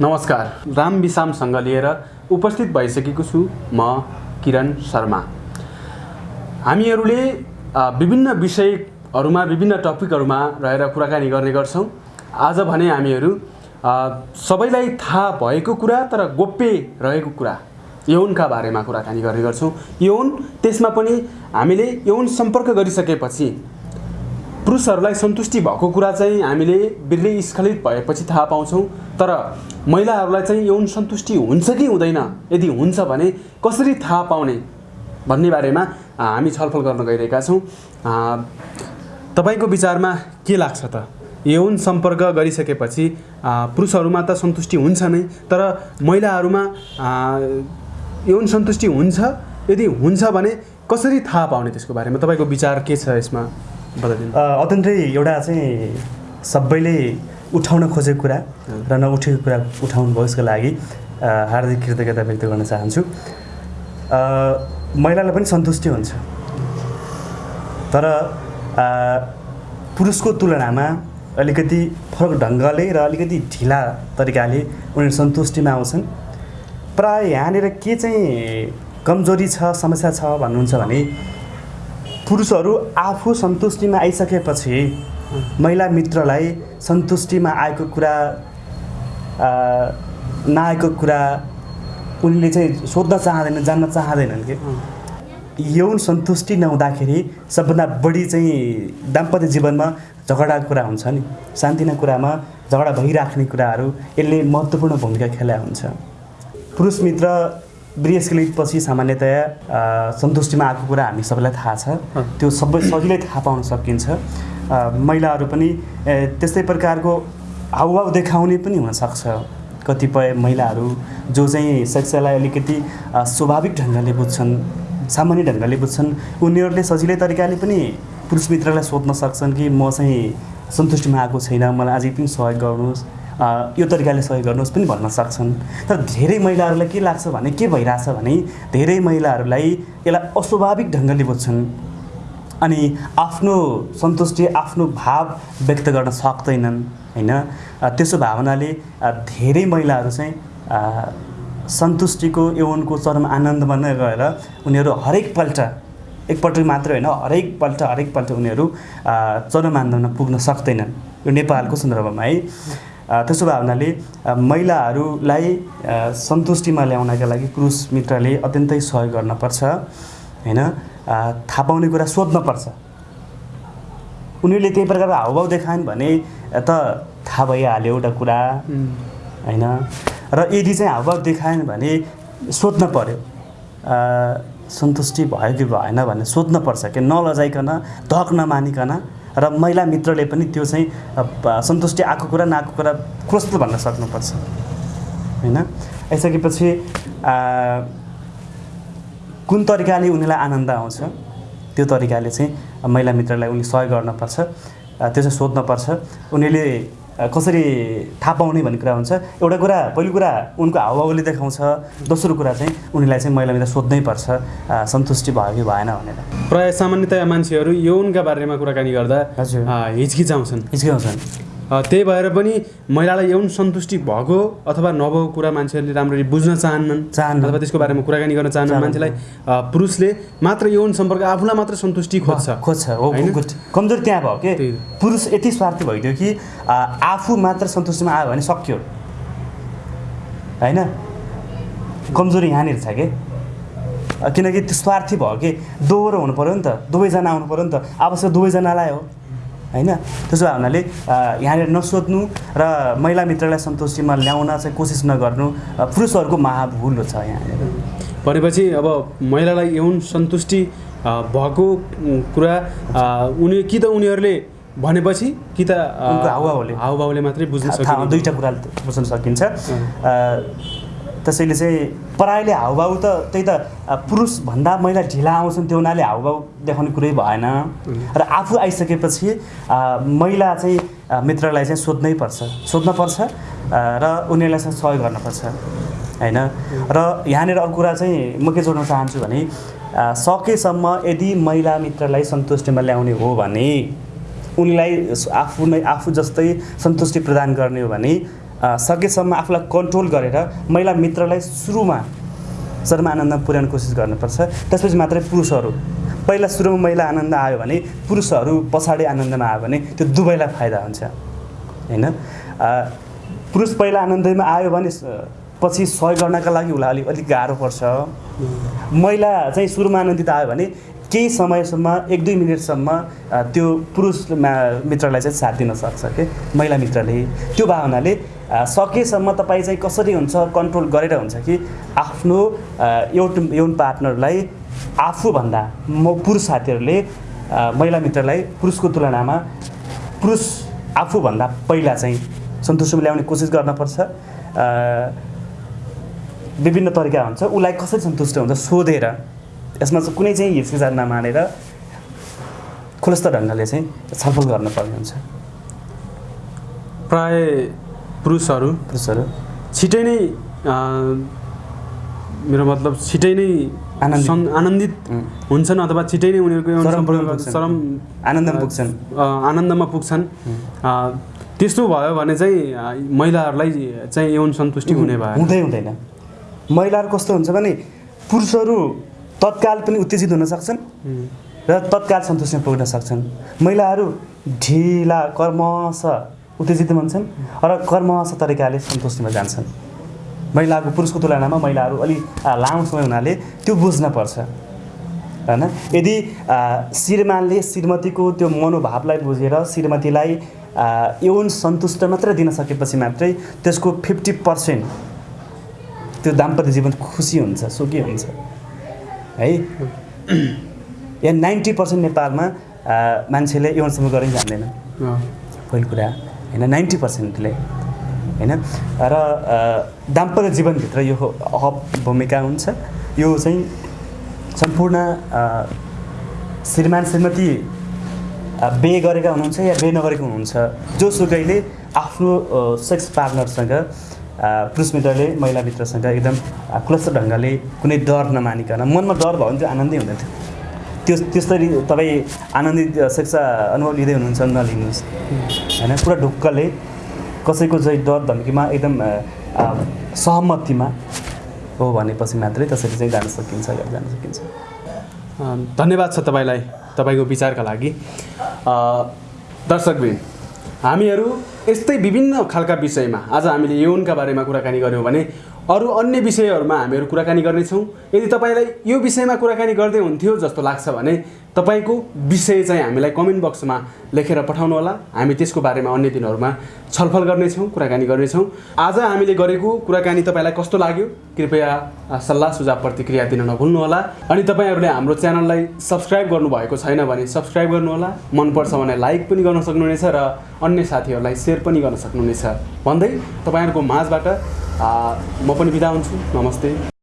नमस्कार। राम विसामसँग लिएर उपस्थित भइसकेको छु म किरण शर्मा। हामीहरूले विभिन्न विषयहरूमा विभिन्न टपिकहरूमा रहेर कुराकानी गर्ने गर्छौँ। आज भने हामीहरू सबैलाई थाहा भएको कुरा तर गोप्य रहेको कुरा यौनका बारेमा कुराकानी गर्ने गर्छौँ। यौन त्यसमा पनि हामीले यौन सम्पर्क गरिसकेपछि पुरुषहरूलाई सन्तुष्टि भएको कुरा चाहिँ हामीले बिर्लै स्खलित भएपछि थाहा पाउँछौँ। तर महिलाहरूलाई चाहिँ यौन सन्तुष्टि हुन्छ कि हुँदैन? यदि हुन्छ भने कसरी थाहा पाउने भन्ने बारेमा हामी छलफल गर्न गइरहेका छौँ। तपाईँको विचारमा के लाग्छ त? यौन सम्पर्क गरिसकेपछि पुरुषहरूमा त सन्तुष्टि हुन्छ नै तर महिलाहरूमा यौन सन्तुष्टि हुन्छ। यदि हुन्छ भने कसरी थाहा पाउने त्यसको बारेमा? तपाईँको विचार के छ यसमा? बताइदिनु। अ, अत्यन्तै एउटा चाहिँ सबैले उठाउन खोजेको कुरा र नउठेको कुरा उठाउनु भयो यसको लागि। हार्दिक कृतज्ञता व्यक्त गर्न चाहन्छु। महिलालाई पनि सन्तुष्टि हुन्छ। तर पुरुषको तुलनामा अलिकति फरक ढङ्गले र अलिकति ढिला तरिकाले उनीहरू सन्तुष्टिमा आउँछन्। प्राय यहाँनिर के चाहिँ कमजोरी छ समस्या छ भन्नुहुन्छ भने पुरुषहरू आफू सन्तुष्टिमा आइसकेपछि महिला मित्रलाई सन्तुष्टिमा आएको कुरा नआएको कुरा उनले चाहिँ सोध्न चाहँदैनन् जान्न चाहँदैनन् कि? यौन सन्तुष्टि नहुँदाखेरि सबभन्दा बढी चाहिँ दाम्पत्य जीवनमा झगडाको कुरा हुन्छ नि। शान्तिना कुरामा झगडा भइराख्ने कुराहरू यसले महत्त्वपूर्ण भूमिका खेलाएको हुन्छ। पुरुष मित्र वृहस्खलितपछि सामान्यतया सन्तुष्टिमा आएको कुरा हामी सबैलाई थाहा छ। त्यो सबै सजिलै थाहा पाउन सकिन्छ। महिलाहरू पनि त्यस्तै प्रकारको हावभाव देखाउने पनि हुनसक्छ। कतिपय महिलाहरू जो चाहिँ सेक्सलाई अलिकति स्वाभाविक ढङ्गले बुझ्छन् सामान्य ढङ्गले बुझ्छन् उनीहरूले सजिलै तरिकाले पनि पुरुष मित्रलाई सोध्न सक्छन् कि म चाहिँ सन्तुष्टिमा आएको छैन मलाई अझै पनि सहयोग गर्नुहोस्। यो तरिकाले सहयोग गर्नुहोस् पनि भन्न सक्छन्। तर धेरै महिलाहरूलाई के लाग्छ भने के भइरहेछ भने धेरै महिलाहरूलाई यसलाई अस्वाभाविक ढङ्गले बुझ्छन्। अनि आफ्नो सन्तुष्टि आफ्नो भाव व्यक्त गर्न सक्दैनन् होइन? त्यसो भावनाले धेरै महिलाहरू चाहिँ सन्तुष्टिको यौवनको चरम आनन्दमा नै गएर उनीहरू हरेकपल्ट एकपल्ट मात्र होइन हरेकपल्ट हरेकपल्ट उनीहरू चरम आनन्दमा पुग्न सक्दैनन्। यो नेपालको सन्दर्भमा है। त्यसो भए हुनाले महिलाहरूलाई सन्तुष्टिमा ल्याउनका लागि पुरुष मित्रले अत्यन्तै सहयोग गर्नपर्छ होइन? थाहा पाउने कुरा सोध्नपर्छ उनीहरूले त्यही प्रकारको हावभाव देखाएन भने त थाहा भइहाल्यो एउटा कुरा होइन? र यदि चाहिँ हावभाव देखाएन भने सोध्न पर्यो। अ, सन्तुष्टि भयो कि भएन भन्ने सोध्न पर्छ कि नलजाइकन धक नमानिकन र महिला मित्रले पनि त्यो चाहिँ सन्तुष्टि आएको कुरा नआएको कुरा कस्तो भन्न सक्नुपर्छ। होइन? आइसकेपछि कुन तरिकाले उनीलाई आनन्द आउँछ? त्यो तरिकाले चाहिँ महिला मित्रलाई उनले सहयोग गर्नुपर्छ त्यो चाहिँ सोध्नुपर्छ। उनीहरूले कसरी थाहा पाउने भन्ने कुरा हुन्छ। एउटा कुरा पहिलो कुरा उनको हावभावले देखाउँछ दोस्रो कुरा चाहिँ उनीलाई चाहिँ महिला मित्र सोध्नै पर्छ। सन्तुष्टि भयो कि भएन भनेर। प्राय सामान्यतया मान्छेहरू यौनका बारेमा कुराकानी गर्दा हिचकिचाउँछन्। हिचकिचाउँछन्। त्यही भएर पनि महिलालाई यौन सन्तुष्टि भएको अथवा नभएको कुरा मान्छेहरूले राम्ररी बुझ्न चाहन्नन् चाहन्नन्। अथवा त्यसको बारेमा कुराकानी गर्न चाहन्नन्। मान्छेलाई पुरुषले मात्र यौन सम्पर्क आफूलाई मात्र सन्तुष्टि खोज्छ। खोज्छ। हो कमजोर त्यहाँ भयो कि। पुरुष यति स्वार्थी भइदियो कि आफू मात्र सन्तुष्टिमा आयो भने सक्यो। होइन? कमजोरी यहाँनिर छ कि? किनकि त्यो स्वार्थी भयो कि दोहोरो हुनु पऱ्यो नि त दुवैजना आउनु पऱ्यो नि त। आवश्यक दुवैजनालाई हो। होइन? त्यसो भए हुनाले यहाँनिर नसोध्नु र महिला मित्रलाई सन्तुष्टिमा ल्याउन चाहिँ कोसिस नगर्नु पुरुषहरूको महाभुल छ यहाँनिर। भनेपछि अब महिलालाई यौन सन्तुष्टि भएको कुरा उनी कि त उनीहरूले भनेपछि कि त हावभावले। हावभावले मात्रै बुझ्न सकिन्छ दुईवटा कुरा बुझ्न सकिन्छ। त्यसैले चाहिँ पराइले हावभाव त त्यही त पुरुषभन्दा महिला ढिला आउँछन् त्यो हुनाले हावभाव देखाउने कुरै भएन। र आफू आइसकेपछि महिला चाहिँ मित्रलाई चाहिँ सोध्नै पर्छ। सोध्नपर्छ अ, र उनीहरूलाई चाहिँ सहयोग गर्नुपर्छ होइन? र यहाँनिर अर्को कुरा चाहिँ म के जोड्न चाहन्छु भने सकेसम्म यदि महिला मित्रलाई सन्तुष्टिमा ल्याउने हो भने उनलाई आफू नै आफू जस्तै सन्तुष्टि प्रदान गर्ने हो भने सकेसम्म आफूलाई कन्ट्रोल गरेर महिला मित्रलाई सुरुमा चरम आनन्दमा पुर्याउने कोसिस गर्नुपर्छ। त्यसपछि मात्रै पुरुषहरू। पहिला सुरुमा महिला आनन्द आयो भने पुरुषहरू पछाडि आनन्दमा आयो भने त्यो दुवैलाई फाइदा हुन्छ। होइन? पुरुष पहिला आनन्दमा आयो भने पछि सहयोग गर्नका लागि उसलाई अलिक अलिक गाह्रो पर्छ। महिला चाहिँ सुरुमा आनन्दित आयो भने केही समयसम्म एक दुई मिनटसम्म त्यो पुरुष मित्रलाई चाहिँ साथ दिन सक्छ कि? महिला मित्रले। त्यो भावनाले सकेसम्म तपाईँ चाहिँ कसरी हुन्छ कन्ट्रोल गरेर हुन्छ कि आफ्नो अ, यौन पार्टनरलाई आफूभन्दा म पुरुष साथीहरूले महिला मित्रलाई पुरुषको तुलनामा पुरुष आफूभन्दा पहिला चाहिँ सन्तुष्टि ल्याउने कोसिस गर्नुपर्छ। विभिन्न तरिका हुन्छ उसलाई कसरी सन्तुष्ट हुन्छ सोधेर यसमा चाहिँ कुनै चाहिँ हिचकिचाट नमानेर खुलस्त ढङ्गले चाहिँ छलफल गर्नुपर्ने हुन्छ। प्राय पुरुषहरू। पुरुषहरू। छिटै नै मेरो मतलब छिटै नै आनन्दित। हुन्छन् अथवा छिटै नै उनीहरूको पुग्छन्। चरम आनन्दमा पुग्छन्। आनन्दमा पुग्छन्। त्यस्तो भयो भने चाहिँ महिलाहरूलाई चाहिँ यौन सन्तुष्टि हुने भयो। हुँदै हुँदैन। महिलाहरू कस्तो हुन्छ भने पुरुषहरू तत्काल पनि उत्तेजित हुन सक्छन् र तत्काल सन्तुष्टिमा पुग्न सक्छन्। महिलाहरू ढिला कर्मश उत्तेजित हुन्छन् र कर्मश तरिकाले सन्तुष्टिमा जान्छन्। महिलाको पुरुषको तुलनामा महिलाहरू अलिक आ, लामो समय हुनाले त्यो बुझ्नपर्छ होइन? यदि श्रीमानले श्रीमतीको त्यो मनोभावलाई बुझेर श्रीमतीलाई यौन सन्तुष्ट मात्रै दिन सकेपछि मात्रै त्यसको फिफ्टी पर्सेन्ट त्यो दाम्पत्य जीवन खुसी हुन्छ सुखी हुन्छ। है? या नाइन्टी पर्सेन्ट नेपालमा मान्छेले यौनसम्म गरेर जान्दैन। पहिलो कुरा। होइन नाइन्टी पर्सेन्टले होइन? र दाम्पत्य जीवनभित्र यो अहप भूमिका हुन्छ। यो चाहिँ सम्पूर्ण श्रीमान श्रीमती बे गरेका हुनुहुन्छ या बे नगरेको हुनुहुन्छ? जोसुकैले आफ्नो सेक्स पार्टनरसँग पुरुष मित्रले महिला मित्रसँग एकदम खुलस्त ढङ्गले कुनै डर नमानिकन मनमा डर भयो भने त्यो आनन्दै हुँदैन थियो। त्यो त्यसरी तपाईँ आनन्दित सेक्स अनुभव लिँदै हुनुहुन्छ नलिनुहोस्। होइन पुरा ढुक्कले कसैको चाहिँ डर धम्कीमा एकदम सहमतिमा हो भनेपछि मात्रै त्यसरी चाहिँ जान सकिन्छ जान सकिन्छ। धन्यवाद छ तपाईँलाई तपाईँको विचारका लागि। अ, दर्शकवृन्द हामीहरू यस्तै विभिन्न खालका विषयमा आज हामीले यौनका बारेमा कुराकानी गऱ्यौँ भने अरू अन्य विषयहरूमा हामीहरू कुराकानी गर्नेछौँ। यदि तपाईँलाई यो विषयमा कुराकानी गर्दै हुन्थ्यो जस्तो लाग्छ भने तपाईँको विषय चाहिँ हामीलाई कमेन्ट बक्समा लेखेर पठाउनुहोला हामी त्यसको बारेमा अन्य दिनहरूमा छलफल गर्नेछौँ कुराकानी गर्नेछौँ। आज हामीले गरेको कुराकानी तपाईँलाई कस्तो लाग्यो? कृपया सल्लाह सुझाव प्रतिक्रिया दिन नभुल्नुहोला अनि तपाईँहरूले हाम्रो च्यानललाई सब्सक्राइब गर्नुभएको छैन भने सब्सक्राइब गर्नुहोला मनपर्छ भने लाइक पनि गर्न सक्नुहुनेछ र अन्य साथीहरूलाई सेयर पनि गर्न सक्नुहुनेछ। भन्दै तपाईँहरूको माझबाट म पनि बिदा हुन्छु। नमस्ते।